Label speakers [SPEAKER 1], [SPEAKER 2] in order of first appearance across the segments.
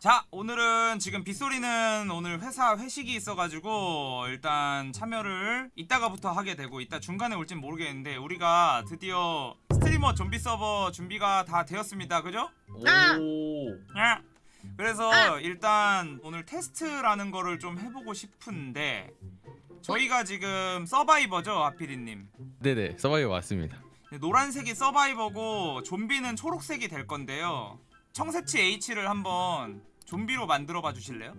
[SPEAKER 1] 자 오늘은 지금 빗소리는 오늘 회사 회식이 있어가지고 일단 참여를 이따가부터 하게 되고 이따 중간에 올진 모르겠는데 우리가 드디어 스트리머 좀비 서버 준비가 다 되었습니다 그죠?
[SPEAKER 2] 아!
[SPEAKER 3] 오.
[SPEAKER 1] 아! 그래서
[SPEAKER 2] 아!
[SPEAKER 1] 일단 오늘 테스트라는 거를 좀 해보고 싶은데 저희가 지금 survivor죠 아피디님
[SPEAKER 4] 네네 survivor 맞습니다
[SPEAKER 1] 노란색이 survivor고 좀비는 초록색이 될 건데요 청새치 H를 한번 좀비로 만들어 봐 주실래요?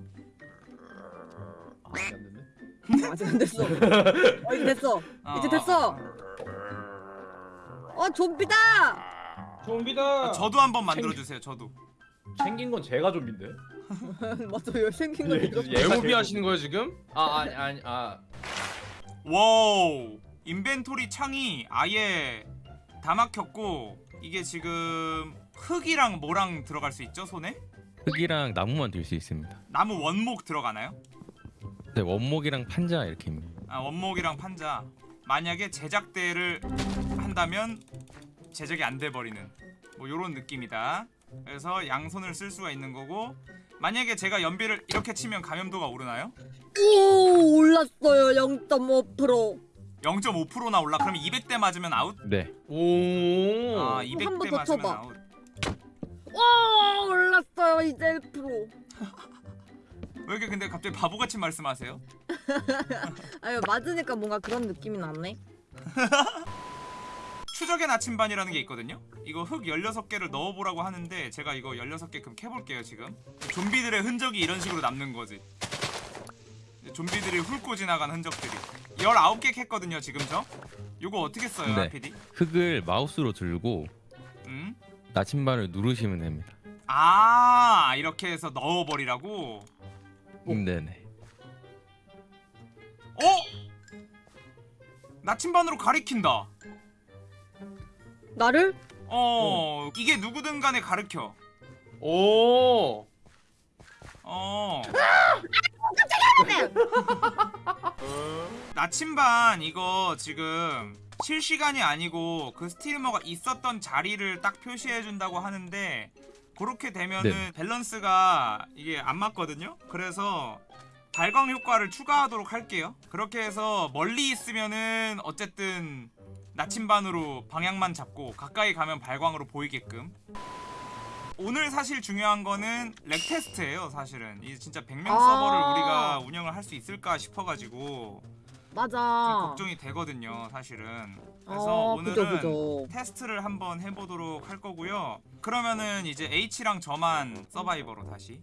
[SPEAKER 3] 아, 안 됐네.
[SPEAKER 2] 아직 안 됐어. 어, 이제 됐어. 이제
[SPEAKER 1] 어,
[SPEAKER 2] 됐어. 어, 좀비다!
[SPEAKER 3] 좀비다.
[SPEAKER 1] 아, 저도 한번 만들어 주세요 저도
[SPEAKER 3] 생긴 건 제가 좀비인데.
[SPEAKER 2] 맞아, 여기 생긴 거
[SPEAKER 3] 예,
[SPEAKER 2] 이거.
[SPEAKER 3] 예. 제일
[SPEAKER 5] 하시는 거예요 지금?
[SPEAKER 3] 아 아니 아니 아.
[SPEAKER 1] wow inventory 창이 아예 다 막혔고 이게 지금 흙이랑 뭐랑 들어갈 수 있죠 손에?
[SPEAKER 4] 흙이랑 나무만 들 수 있습니다
[SPEAKER 1] 나무 원목 들어가나요?
[SPEAKER 4] 네 원목이랑 판자 이렇게입니다
[SPEAKER 1] 아 원목이랑 판자 만약에 제작대를 한다면 제작이 안 돼 버리는 뭐 요런 느낌이다 그래서 양손을 쓸 수가 있는 거고 만약에 제가 연비를 이렇게 치면 감염도가 오르나요?
[SPEAKER 2] 오, 올랐어요. 0.5%.
[SPEAKER 1] 0.5%나 올라 그러면 200대 맞으면 아웃?
[SPEAKER 4] 네
[SPEAKER 5] 오.
[SPEAKER 1] 아
[SPEAKER 2] 한번
[SPEAKER 1] 200대
[SPEAKER 2] 더
[SPEAKER 1] 맞으면
[SPEAKER 2] 쳐봐.
[SPEAKER 1] 아웃
[SPEAKER 2] 와, 올랐어 요. 이제 1%.
[SPEAKER 1] 왜 이렇게 근데 갑자기 바보같이 말씀하세요?
[SPEAKER 2] 아유, 맞으니까 뭔가 그런 느낌이 나네.
[SPEAKER 1] 추적의 나침반이라는 게 있거든요 이거 흙 16개를 넣어보라고 하는데 제가 이거 16개 금 캐볼게요 지금 좀비들의 흔적이 이런 식으로 남는 거지 좀비들이 훑고 지나간 흔적들이 19개 캤거든요 지금 저 요거 어떻게 써요
[SPEAKER 4] 네.
[SPEAKER 1] PD?
[SPEAKER 4] 흙을 마우스로 들고
[SPEAKER 1] 음?
[SPEAKER 4] 나침반을 누르시면 됩니다
[SPEAKER 1] 아 이렇게 해서 넣어버리라고?
[SPEAKER 4] 음, 네네
[SPEAKER 1] 어? 나침반으로 가리킨다
[SPEAKER 2] 나를?
[SPEAKER 1] 어 이게 누구든 간에 가르켜
[SPEAKER 5] 오.
[SPEAKER 1] 어. 나침반 이거 지금 실시간이 아니고 그 스트리머가 있었던 자리를 딱 표시해 준다고 하는데 그렇게 되면은
[SPEAKER 4] 네.
[SPEAKER 1] 밸런스가 이게 안 맞거든요. 그래서 발광 효과를 추가하도록 할게요. 그렇게 해서 멀리 있으면은 어쨌든 나침반으로 방향만 잡고 가까이 가면 발광으로 보이게끔 오늘 사실 중요한 거는 lag 테스트예요 사실은 이 진짜 100명
[SPEAKER 2] 아.
[SPEAKER 1] 서버를 우리가 운영을 할 수 있을까 싶어가지고 좀
[SPEAKER 2] 맞아.
[SPEAKER 1] 걱정이 되거든요 사실은 그래서
[SPEAKER 2] 어,
[SPEAKER 1] 오늘은
[SPEAKER 2] 그죠, 그죠.
[SPEAKER 1] 테스트를 한번 해보도록 할 거고요 그러면은 이제 H랑 저만 survivor로 다시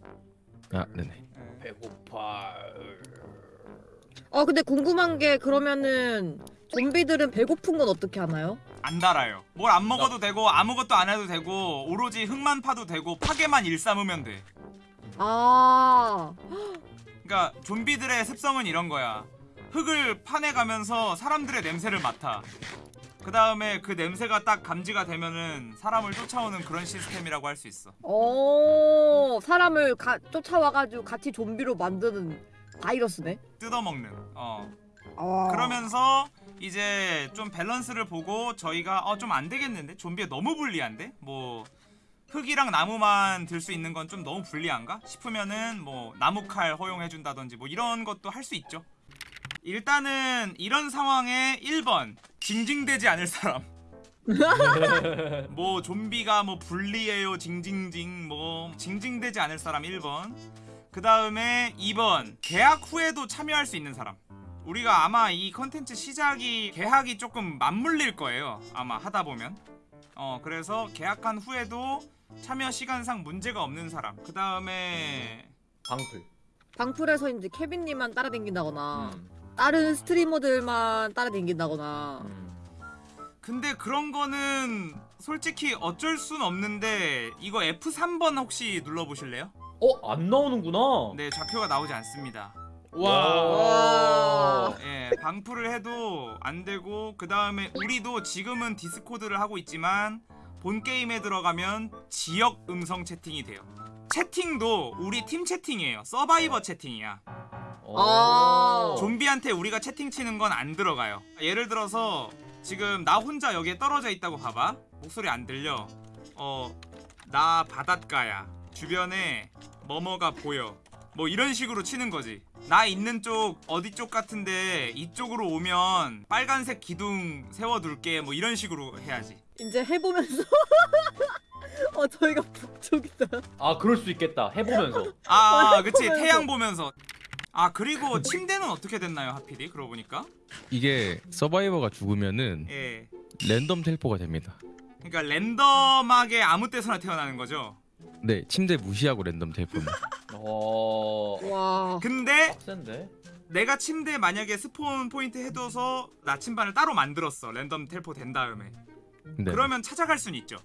[SPEAKER 4] 아 네네
[SPEAKER 3] 배고파.
[SPEAKER 2] 어, 근데 궁금한 게 그러면은 좀비들은 배고픈 건 어떻게 하나요?
[SPEAKER 1] 안 달아요 뭘 안 먹어도 되고 아무것도 안 해도 되고 오로지 흙만 파도 되고 파괴만 일삼으면 돼
[SPEAKER 2] 아,
[SPEAKER 1] 그러니까 좀비들의 습성은 이런 거야. 흙을 파내가면서 사람들의 냄새를 맡아. 그 다음에 그 냄새가 딱 감지가 되면은 사람을 쫓아오는 그런 시스템이라고 할 수 있어.
[SPEAKER 2] 어, 사람을 가, 쫓아와가지고 같이 좀비로 만드는 바이러스네.
[SPEAKER 1] 뜯어먹는. 어.
[SPEAKER 2] 아.
[SPEAKER 1] 그러면서 이제 좀 밸런스를 보고 저희가 어 좀 안 되겠는데 좀비에 너무 불리한데 뭐 흙이랑 나무만 들 수 있는 건 좀 너무 불리한가 싶으면은 뭐 나무 칼 허용해 준다든지 뭐 이런 것도 할 수 있죠. 일단은 이런 상황에 1번 징징대지 않을 사람. 뭐 좀비가 뭐 불리해요 징징징 뭐 징징대지 않을 사람 1번 그 다음에 2번 계약 후에도 참여할 수 있는 사람 우리가 아마 이 컨텐츠 시작이 계약이 조금 맞물릴 거예요 아마 하다 보면 어 그래서 계약한 후에도 참여 시간상 문제가 없는 사람 그 다음에
[SPEAKER 3] 방풀.
[SPEAKER 2] 방풀에서 이제 케빈님만 따라댕긴다거나
[SPEAKER 3] 음.
[SPEAKER 2] 다른 스트리머들만 따라댕긴다거나
[SPEAKER 3] 음.
[SPEAKER 1] 근데 그런 거는 솔직히 어쩔 순 없는데 이거 F3번 혹시 눌러보실래요?
[SPEAKER 3] 어, 안 나오는구나.
[SPEAKER 1] 네 좌표가 나오지 않습니다
[SPEAKER 5] 와.
[SPEAKER 2] 와.
[SPEAKER 1] 예, 방풀을 해도 안 되고 그 다음에 우리도 지금은 디스코드를 하고 있지만 본 게임에 들어가면 지역 음성 채팅이 돼요. 채팅도 우리 팀 채팅이에요. 서바이버 채팅이야.
[SPEAKER 2] 아.
[SPEAKER 1] 좀비한테 우리가 채팅 치는 건 안 들어가요. 예를 들어서 지금 나 혼자 여기에 떨어져 있다고 봐봐. 목소리 안 들려. 어, 나 바닷가야. 주변에 뭐뭐가 보여 뭐 이런 식으로 치는 거지 나 있는 쪽 어디 쪽 같은데 이쪽으로 오면 빨간색 기둥 세워둘게 뭐 이런 식으로 해야지
[SPEAKER 2] 이제 해보면서 어 저희가 북쪽이다.
[SPEAKER 3] 아 그럴 수 있겠다. 해보면서.
[SPEAKER 1] 아 그치
[SPEAKER 2] 보면서.
[SPEAKER 1] 태양 보면서 아 그리고 침대는 어떻게 됐나요 하필이 그러고 보니까
[SPEAKER 4] 이게 서바이버가 죽으면은
[SPEAKER 1] 예
[SPEAKER 4] 랜덤 텔포가 됩니다.
[SPEAKER 1] 그러니까 랜덤하게 아무 때서나 태어나는 거죠
[SPEAKER 4] 네, 침대 무시하고 랜덤 텔포입니다.
[SPEAKER 3] 어.
[SPEAKER 2] 와.
[SPEAKER 1] 근데
[SPEAKER 3] 빡센데?
[SPEAKER 1] 내가 침대 만약에 스폰 포인트 해둬서 나침반을 따로 만들었어 랜덤 텔포 된 다음에
[SPEAKER 4] 네,
[SPEAKER 1] 그러면 찾아갈 수는 있죠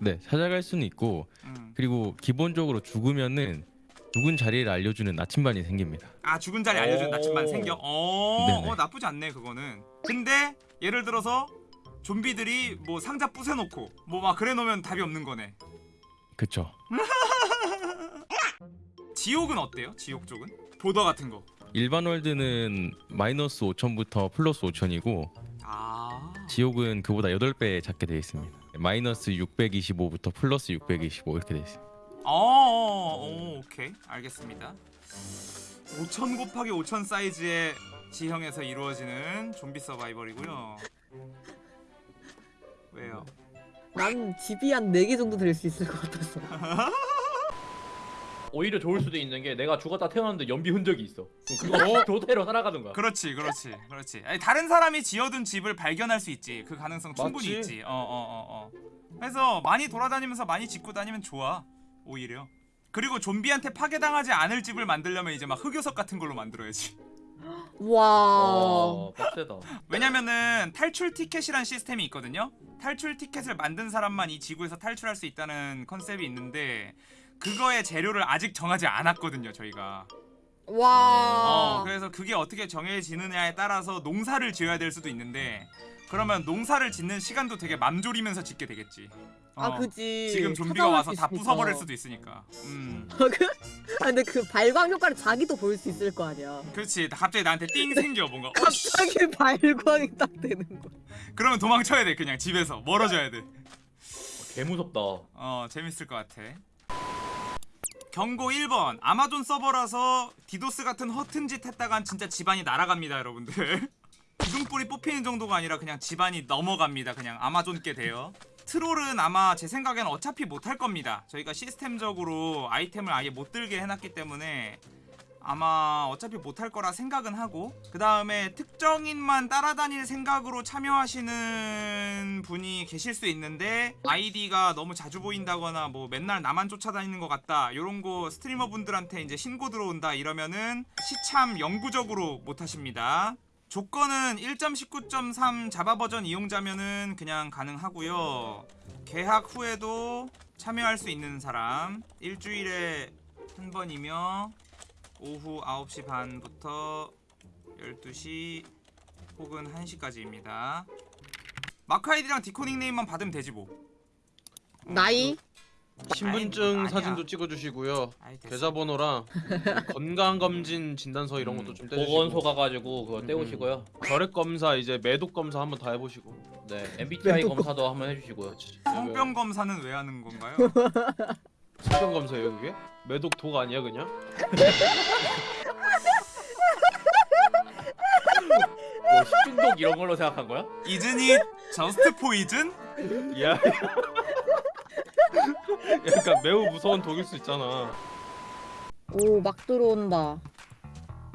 [SPEAKER 4] 네 찾아갈 수는 있고
[SPEAKER 1] 음.
[SPEAKER 4] 그리고 기본적으로 죽으면은 죽은 자리를 알려주는 나침반이 생깁니다.
[SPEAKER 1] 아 죽은 자리 알려준
[SPEAKER 3] 오.
[SPEAKER 1] 나침반 생겨 어. 어 나쁘지 않네 그거는 근데 예를 들어서 좀비들이 뭐 상자 부숴놓고 뭐 막 그래 놓으면 답이 없는 거네
[SPEAKER 4] 그쵸?
[SPEAKER 1] 지옥은 어때요 지옥 쪽은 보더 같은 거
[SPEAKER 4] 일반 월드는 마이너스 5천부터 플러스 5천이고
[SPEAKER 1] 아.
[SPEAKER 4] 지옥은 그보다 8배 작게 되어 있습니다. 마이너스 625부터 플러스 625 이렇게 되어 있습니다.
[SPEAKER 1] 어, 어, 어, 오케이 알겠습니다 5천 곱하기 5천 사이즈의 지형에서 이루어지는 좀비 서바이벌이고요 왜요?
[SPEAKER 2] 난 집이 한 4개 정도 될 수 있을 것 같아서.
[SPEAKER 3] 오히려 좋을 수도 있는 게 내가 죽었다 태어났는데 연비 흔적이 있어. 그럼 그거 도태로 살아가는 거야.
[SPEAKER 1] 그렇지 그렇지 그렇지 아니, 다른 사람이 지어둔 집을 발견할 수 있지 그 가능성 충분히
[SPEAKER 5] 맞지?
[SPEAKER 1] 있지 어어 어어 그래서 많이 돌아다니면서 많이 짓고 다니면 좋아 오히려 그리고 좀비한테 파괴당하지 않을 집을 만들려면 이제 막 흑요석 같은 걸로 만들어야지
[SPEAKER 2] 와.
[SPEAKER 3] 와, 빡세다.
[SPEAKER 1] 왜냐면은 탈출 티켓이란 시스템이 있거든요. 탈출 티켓을 만든 사람만 이 지구에서 탈출할 수 있다는 컨셉이 있는데 그거의 재료를 아직 정하지 않았거든요, 저희가.
[SPEAKER 2] 와.
[SPEAKER 1] 어, 그래서 그게 어떻게 정해지느냐에 따라서 농사를 지어야 될 수도 있는데 그러면 농사를 짓는 시간도 되게 맘졸이면서 짓게 되겠지.
[SPEAKER 2] 아
[SPEAKER 1] 어,
[SPEAKER 2] 그지.
[SPEAKER 1] 지금 좀비가 와서
[SPEAKER 2] 수
[SPEAKER 1] 다. 부숴버릴 수도 있으니까. 음.
[SPEAKER 2] 아 근데 그 발광 효과를 자기도 볼 수 있을 거 아니야.
[SPEAKER 1] 그렇지. 갑자기 나한테 띵 생겨 뭔가. 어, 씨.
[SPEAKER 2] 갑자기 발광이 딱 되는 거.
[SPEAKER 1] 그러면 도망쳐야 돼 그냥 집에서 멀어져야 돼.
[SPEAKER 3] 개 무섭다.
[SPEAKER 1] 어 재밌을 것 같아 경고 1번. 아마존 서버라서 디도스 같은 허튼 짓 했다간 진짜 집안이 날아갑니다 여러분들. 기둥뿌리 뽑히는 정도가 아니라 그냥 집안이 넘어갑니다 그냥 아마존 게 돼요 troll은 아마 제 생각엔 어차피 못할 겁니다. 저희가 시스템적으로 아이템을 아예 못 들게 해놨기 때문에 아마 어차피 못할 거라 생각은 하고 그 다음에 특정인만 따라다닐 생각으로 참여하시는 분이 계실 수 있는데 아이디가 너무 자주 보인다거나 뭐 맨날 나만 쫓아다니는 것 같다 이런 거 스트리머 분들한테 이제 신고 들어온다 이러면은 시참 영구적으로 못하십니다. 조건은 1.19.3 자바 버전 이용자면은 그냥 가능하고요. 계약 후에도 참여할 수 있는 사람 일주일에 한 번이며 오후 9시 반부터 12시 혹은 1시까지입니다. 마크 아이디랑 디코 닉네임만 받으면 되지 뭐. 어,
[SPEAKER 2] 나이?
[SPEAKER 5] 신분증
[SPEAKER 1] 아니야.
[SPEAKER 5] 사진도 찍어주시고요.
[SPEAKER 1] 됐어.
[SPEAKER 5] 계좌번호랑 건강 검진 진단서 이런 것도 좀 떼주시고.
[SPEAKER 3] 보건소 가가지고 그거
[SPEAKER 5] 음.
[SPEAKER 3] 떼오시고요.
[SPEAKER 5] 결핵 검사 이제 매독 검사 한번 다 해보시고.
[SPEAKER 3] 네, MBTI 검사도 한번 해주시고요.
[SPEAKER 1] 성병 검사는 왜 하는 건가요?
[SPEAKER 5] 성병 검사예요 그게? 매독 독 아니야 그냥?
[SPEAKER 3] 뭐 식중독 이런 걸로 생각한 거야?
[SPEAKER 1] 이즈니 저스트 포이즌?
[SPEAKER 5] 야. 약간 매우 무서운 독일 수 있잖아.
[SPEAKER 2] 오 막 들어온다.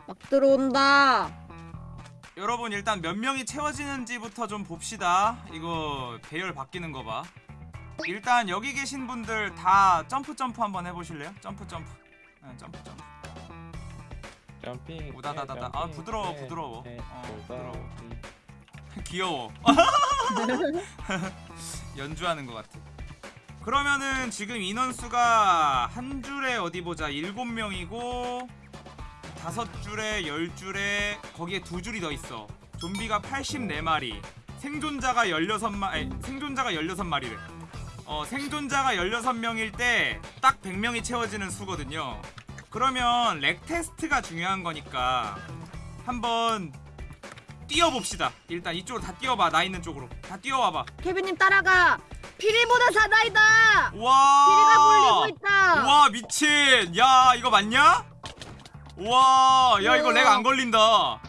[SPEAKER 2] 막 들어온다.
[SPEAKER 1] 여러분 일단 몇 명이 채워지는지부터 좀 봅시다. 이거 배열 바뀌는 거 봐. 일단 여기 계신 분들 다 점프 점프 한번 해보실래요? 점프 점프. 네, 점프 점프.
[SPEAKER 4] jumping.
[SPEAKER 1] 우다다다다. 아 부드러워 부드러워. 어 부드러워. 귀여워. 연주하는 것 같아. 그러면은 지금 인원수가 한 줄에 어디 보자 일곱 명이고 다섯 줄에 열 줄에 거기에 두 줄이 더 있어. 좀비가 84마리, 생존자가 16마, 아니, 생존자가 16마리래. 어, 생존자가 16명일 때 딱 100명이 채워지는 수거든요. 그러면 lag 테스트가 중요한 거니까 한번 뛰어봅시다. 일단 이쪽으로 다 뛰어봐. 나 있는 쪽으로 다 뛰어와봐.
[SPEAKER 2] 케빈님 따라가. 피리보다 사나이다. 피리가
[SPEAKER 1] 와
[SPEAKER 2] 몰리고 있다.
[SPEAKER 1] 와 미친 야 이거 맞냐? 와 야 이거. lag 안 걸린다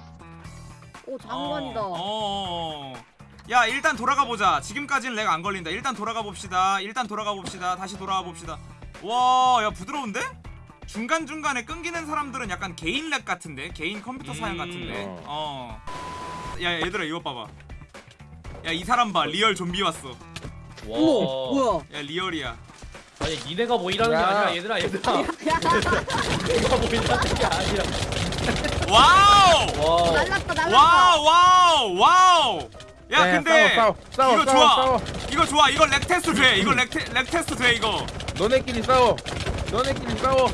[SPEAKER 2] 오 장관이다.
[SPEAKER 1] 어, 어, 어. 야 일단 돌아가 보자 지금까지는 lag 안 걸린다 일단 돌아가 봅시다 일단 돌아가 봅시다 다시 돌아가 봅시다 와 야 부드러운데? 중간중간에 끊기는 사람들은 약간 개인 lag 같은데 개인 컴퓨터 사양
[SPEAKER 5] 음,
[SPEAKER 1] 같은데 어. 야 얘들아 이거 봐봐 야 이 사람 봐 real 좀비 왔어
[SPEAKER 3] 와.
[SPEAKER 2] 어머 뭐야?
[SPEAKER 1] 야 real이야
[SPEAKER 3] 아니 니네가 뭐 일하는 게
[SPEAKER 6] 야.
[SPEAKER 3] 아니라 얘들아 얘들아.
[SPEAKER 2] 야
[SPEAKER 3] 니네가 뭐 일하는 게 아니라.
[SPEAKER 1] 와우
[SPEAKER 3] 와.
[SPEAKER 2] 날랐다 날랐다.
[SPEAKER 1] 와우 와우 와우 야
[SPEAKER 6] 야,
[SPEAKER 1] 근데
[SPEAKER 6] 싸워, 싸워,
[SPEAKER 1] 이거
[SPEAKER 6] 싸워,
[SPEAKER 1] 좋아.
[SPEAKER 6] 싸워.
[SPEAKER 1] 이거 좋아. 이거 lag 테스트 돼. 이거 lag, 테, lag 테스트 돼 이거.
[SPEAKER 6] 너네끼리 싸워. 너네끼리 싸워.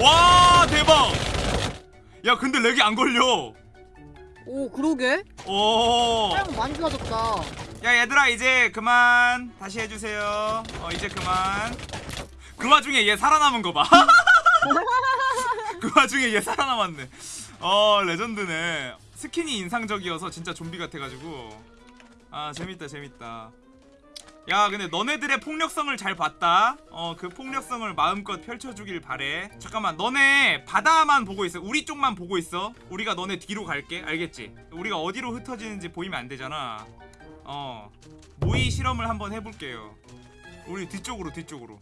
[SPEAKER 1] 와 대박. 야 근데 lag이 안 걸려.
[SPEAKER 2] 오 그러게.
[SPEAKER 1] 오 야
[SPEAKER 2] 사양 많이 좋아졌다.
[SPEAKER 1] 얘들아 이제 그만. 다시 해주세요. 어 이제 그만. 그 와중에 얘 살아남은 거봐그 와중에 얘 살아남았네. 어 레전드네 스킨이 인상적이어서 진짜 좀비 같아가지고. 아 재밌다 재밌다. 야 근데 너네들의 폭력성을 잘 봤다. 어 그 폭력성을 마음껏 펼쳐주길 바래. 잠깐만 너네 바다만 보고 있어. 우리 쪽만 보고 있어. 우리가 너네 뒤로 갈게. 알겠지? 우리가 어디로 흩어지는지 보이면 안 되잖아. 어 모의 실험을 한번 해볼게요. 우리 뒤쪽으로 뒤쪽으로